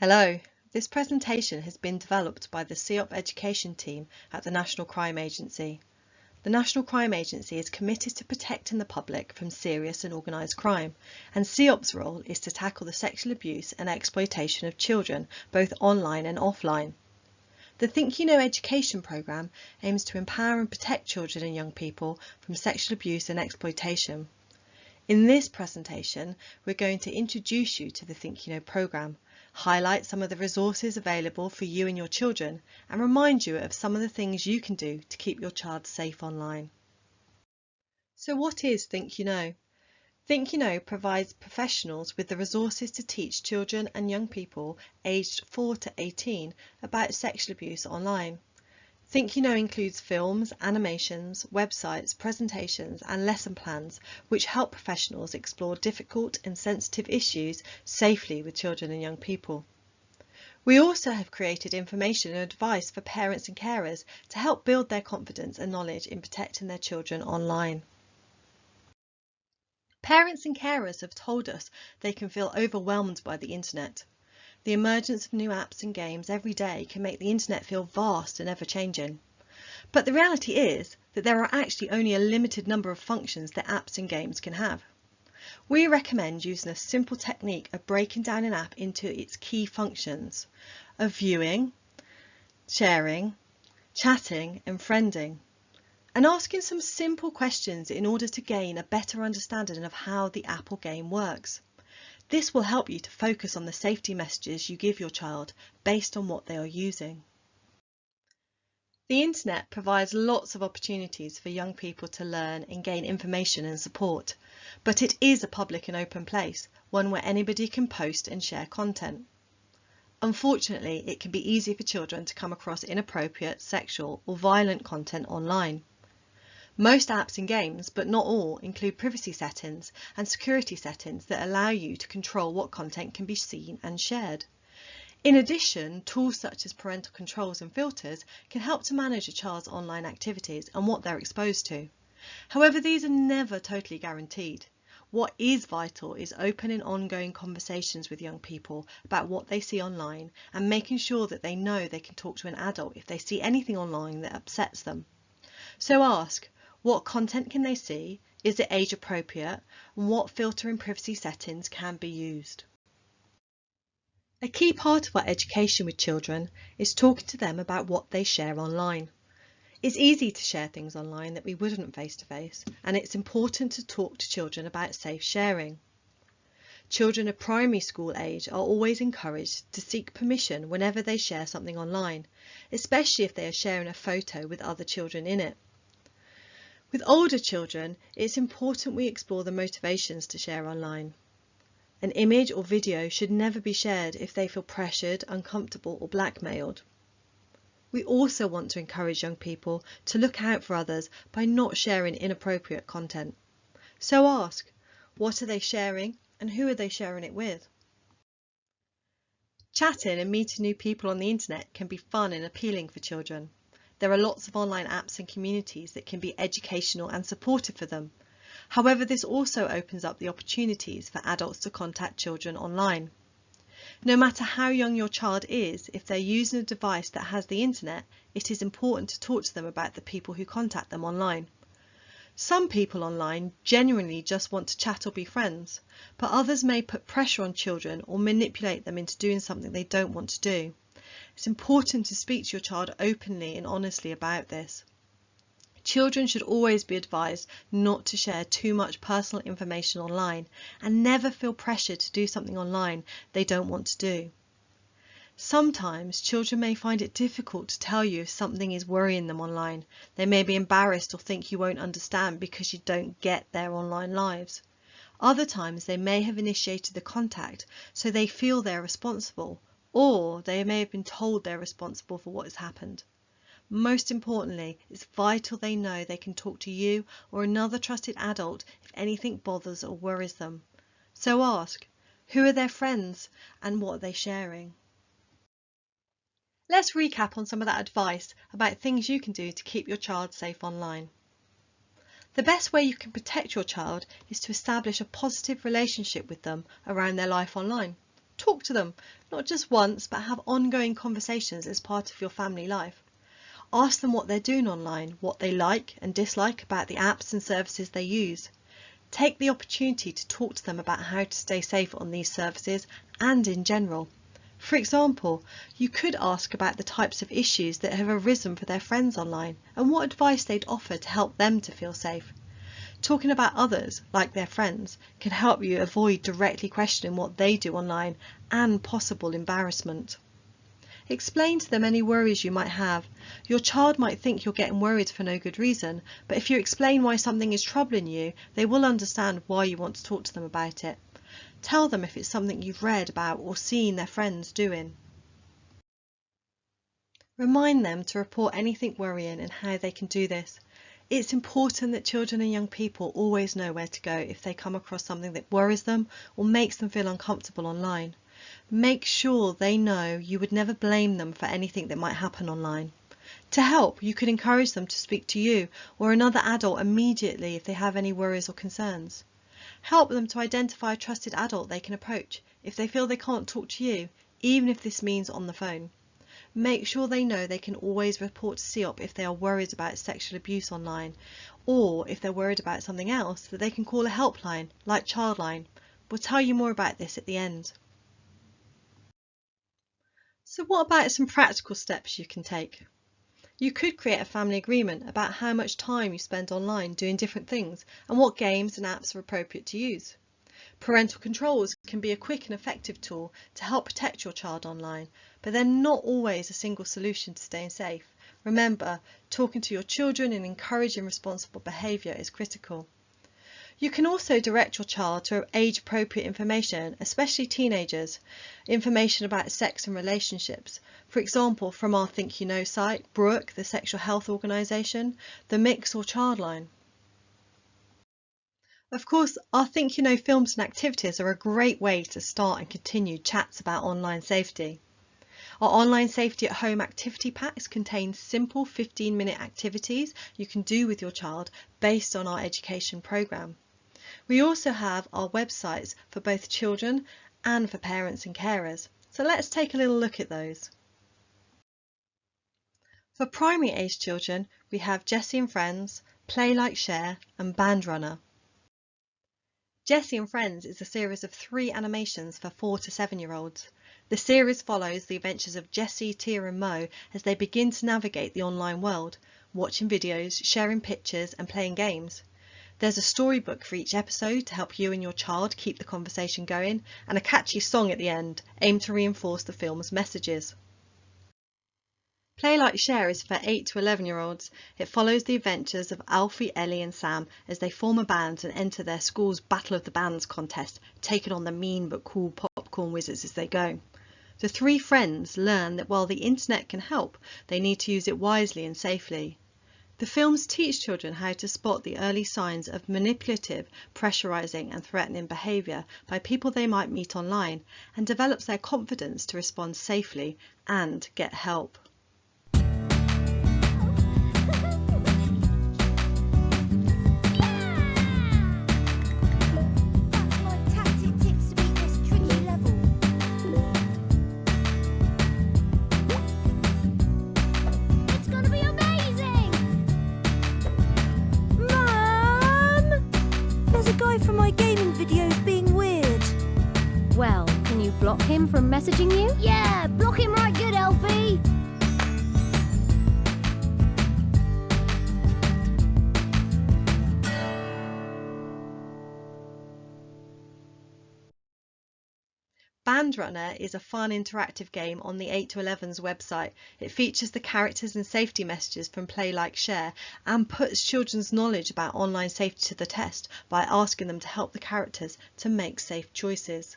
Hello, this presentation has been developed by the CEOP Education team at the National Crime Agency. The National Crime Agency is committed to protecting the public from serious and organised crime, and CEOP's role is to tackle the sexual abuse and exploitation of children, both online and offline. The Think You Know education programme aims to empower and protect children and young people from sexual abuse and exploitation. In this presentation, we're going to introduce you to the Think You Know programme, highlight some of the resources available for you and your children, and remind you of some of the things you can do to keep your child safe online. So what is Think You Know? Think You Know provides professionals with the resources to teach children and young people aged 4 to 18 about sexual abuse online. Think You Know includes films, animations, websites, presentations and lesson plans which help professionals explore difficult and sensitive issues safely with children and young people. We also have created information and advice for parents and carers to help build their confidence and knowledge in protecting their children online. Parents and carers have told us they can feel overwhelmed by the internet. The emergence of new apps and games every day can make the internet feel vast and ever-changing. But the reality is that there are actually only a limited number of functions that apps and games can have. We recommend using a simple technique of breaking down an app into its key functions of viewing, sharing, chatting and friending and asking some simple questions in order to gain a better understanding of how the app or game works. This will help you to focus on the safety messages you give your child based on what they are using. The internet provides lots of opportunities for young people to learn and gain information and support, but it is a public and open place, one where anybody can post and share content. Unfortunately, it can be easy for children to come across inappropriate, sexual or violent content online. Most apps and games, but not all, include privacy settings and security settings that allow you to control what content can be seen and shared. In addition, tools such as parental controls and filters can help to manage a child's online activities and what they're exposed to. However, these are never totally guaranteed. What is vital is open and ongoing conversations with young people about what they see online and making sure that they know they can talk to an adult if they see anything online that upsets them. So ask, what content can they see? Is it age appropriate? And what filter and privacy settings can be used? A key part of our education with children is talking to them about what they share online. It's easy to share things online that we wouldn't face to face, and it's important to talk to children about safe sharing. Children of primary school age are always encouraged to seek permission whenever they share something online, especially if they are sharing a photo with other children in it. With older children, it's important we explore the motivations to share online. An image or video should never be shared if they feel pressured, uncomfortable or blackmailed. We also want to encourage young people to look out for others by not sharing inappropriate content. So ask, what are they sharing and who are they sharing it with? Chatting and meeting new people on the internet can be fun and appealing for children. There are lots of online apps and communities that can be educational and supportive for them. However, this also opens up the opportunities for adults to contact children online. No matter how young your child is, if they're using a device that has the internet, it is important to talk to them about the people who contact them online. Some people online genuinely just want to chat or be friends, but others may put pressure on children or manipulate them into doing something they don't want to do. It's important to speak to your child openly and honestly about this. Children should always be advised not to share too much personal information online and never feel pressured to do something online they don't want to do. Sometimes children may find it difficult to tell you if something is worrying them online. They may be embarrassed or think you won't understand because you don't get their online lives. Other times they may have initiated the contact so they feel they're responsible or they may have been told they're responsible for what has happened. Most importantly, it's vital they know they can talk to you or another trusted adult if anything bothers or worries them. So ask, who are their friends and what are they sharing? Let's recap on some of that advice about things you can do to keep your child safe online. The best way you can protect your child is to establish a positive relationship with them around their life online. Talk to them, not just once, but have ongoing conversations as part of your family life. Ask them what they're doing online, what they like and dislike about the apps and services they use. Take the opportunity to talk to them about how to stay safe on these services and in general. For example, you could ask about the types of issues that have arisen for their friends online and what advice they'd offer to help them to feel safe. Talking about others, like their friends, can help you avoid directly questioning what they do online and possible embarrassment. Explain to them any worries you might have. Your child might think you're getting worried for no good reason, but if you explain why something is troubling you, they will understand why you want to talk to them about it. Tell them if it's something you've read about or seen their friends doing. Remind them to report anything worrying and how they can do this. It's important that children and young people always know where to go if they come across something that worries them or makes them feel uncomfortable online. Make sure they know you would never blame them for anything that might happen online. To help, you could encourage them to speak to you or another adult immediately if they have any worries or concerns. Help them to identify a trusted adult they can approach if they feel they can't talk to you, even if this means on the phone. Make sure they know they can always report to CEOP if they are worried about sexual abuse online, or if they're worried about something else, that they can call a helpline, like Childline. We'll tell you more about this at the end. So what about some practical steps you can take? You could create a family agreement about how much time you spend online doing different things and what games and apps are appropriate to use. Parental controls can be a quick and effective tool to help protect your child online, but they're not always a single solution to staying safe. Remember, talking to your children and encouraging responsible behaviour is critical. You can also direct your child to age appropriate information, especially teenagers, information about sex and relationships. For example, from our Think You Know site, Brook, the sexual health organisation, The Mix or Childline. Of course, our Think You Know films and activities are a great way to start and continue chats about online safety. Our online safety at home activity packs contain simple 15 minute activities you can do with your child based on our education programme. We also have our websites for both children and for parents and carers. So let's take a little look at those. For primary age children, we have Jessie and Friends, Play Like Share and Band Runner. Jessie and Friends is a series of three animations for four to seven year olds. The series follows the adventures of Jessie, Tia and Mo as they begin to navigate the online world, watching videos, sharing pictures and playing games. There's a storybook for each episode to help you and your child keep the conversation going, and a catchy song at the end, aimed to reinforce the film's messages. Play Like Share is for 8 to 11 year olds. It follows the adventures of Alfie, Ellie and Sam as they form a band and enter their school's Battle of the Bands contest, taking on the mean but cool popcorn wizards as they go. The three friends learn that while the internet can help, they need to use it wisely and safely. The films teach children how to spot the early signs of manipulative, pressurizing and threatening behaviour by people they might meet online and develops their confidence to respond safely and get help. Block him from messaging you? Yeah, block him right good, Alfie. Band Runner is a fun interactive game on the 8 to 11's website. It features the characters and safety messages from Play Like Share and puts children's knowledge about online safety to the test by asking them to help the characters to make safe choices.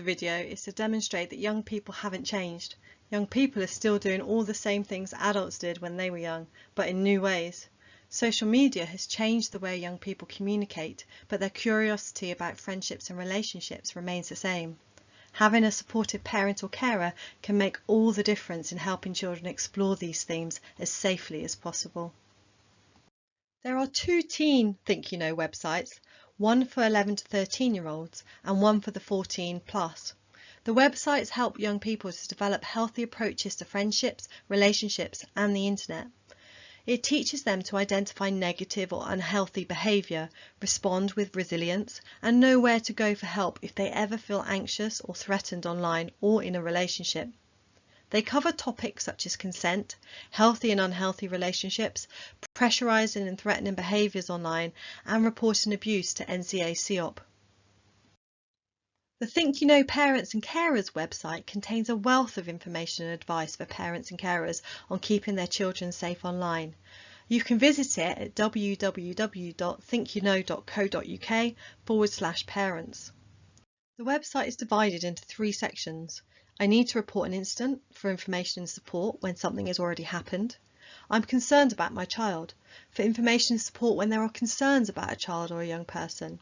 the video is to demonstrate that young people haven't changed. Young people are still doing all the same things adults did when they were young, but in new ways. Social media has changed the way young people communicate, but their curiosity about friendships and relationships remains the same. Having a supportive parent or carer can make all the difference in helping children explore these themes as safely as possible. There are two teen Think You Know websites, one for 11 to 13 year olds and one for the 14 plus. The websites help young people to develop healthy approaches to friendships, relationships and the internet. It teaches them to identify negative or unhealthy behaviour, respond with resilience, and know where to go for help if they ever feel anxious or threatened online or in a relationship. They cover topics such as consent, healthy and unhealthy relationships, pressurising and threatening behaviours online, and reporting abuse to NCA CEOP. The Think You Know Parents and Carers website contains a wealth of information and advice for parents and carers on keeping their children safe online. You can visit it at www.thinkyouknow.co.uk forward slash parents. The website is divided into three sections. I need to report an incident for information and support when something has already happened. I'm concerned about my child for information and support when there are concerns about a child or a young person.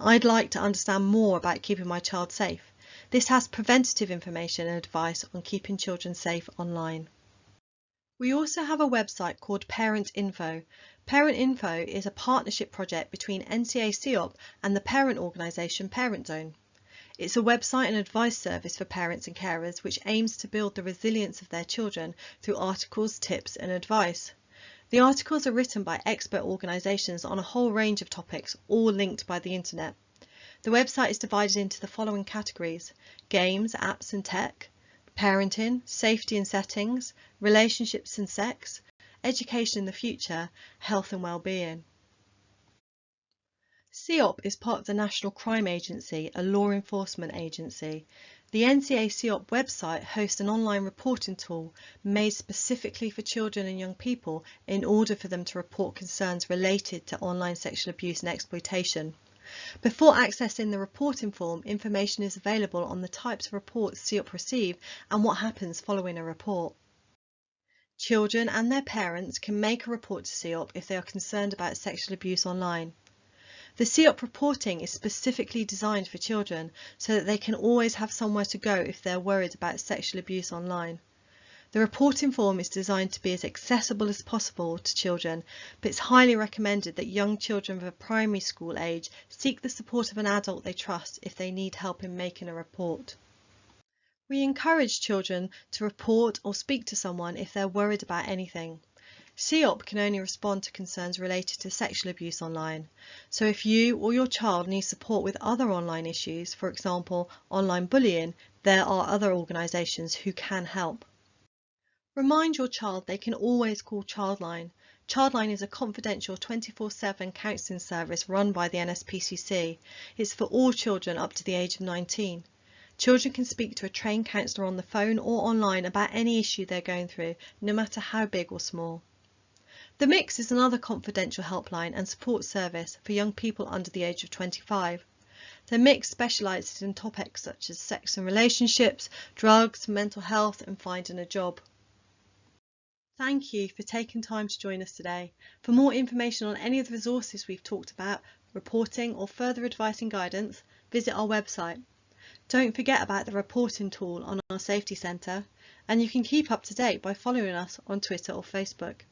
I'd like to understand more about keeping my child safe. This has preventative information and advice on keeping children safe online. We also have a website called Parent Info. Parent Info is a partnership project between NCA CEOP and the parent organisation Parent Zone. It's a website and advice service for parents and carers which aims to build the resilience of their children through articles, tips and advice. The articles are written by expert organisations on a whole range of topics, all linked by the internet. The website is divided into the following categories games, apps and tech, parenting, safety and settings, relationships and sex, education in the future, health and well-being. CEOP is part of the National Crime Agency, a law enforcement agency. The NCA CEOP website hosts an online reporting tool made specifically for children and young people in order for them to report concerns related to online sexual abuse and exploitation. Before accessing the reporting form, information is available on the types of reports CEOP receive and what happens following a report. Children and their parents can make a report to CEOP if they are concerned about sexual abuse online. The CEOP reporting is specifically designed for children so that they can always have somewhere to go if they're worried about sexual abuse online. The reporting form is designed to be as accessible as possible to children, but it's highly recommended that young children of a primary school age seek the support of an adult they trust if they need help in making a report. We encourage children to report or speak to someone if they're worried about anything. CEOP can only respond to concerns related to sexual abuse online. So if you or your child needs support with other online issues, for example, online bullying, there are other organisations who can help. Remind your child they can always call Childline. Childline is a confidential 24-7 counselling service run by the NSPCC. It's for all children up to the age of 19. Children can speak to a trained counsellor on the phone or online about any issue they're going through, no matter how big or small. The Mix is another confidential helpline and support service for young people under the age of 25. The Mix specialises in topics such as sex and relationships, drugs, mental health and finding a job. Thank you for taking time to join us today. For more information on any of the resources we've talked about, reporting or further advice and guidance, visit our website. Don't forget about the reporting tool on our Safety Centre and you can keep up to date by following us on Twitter or Facebook.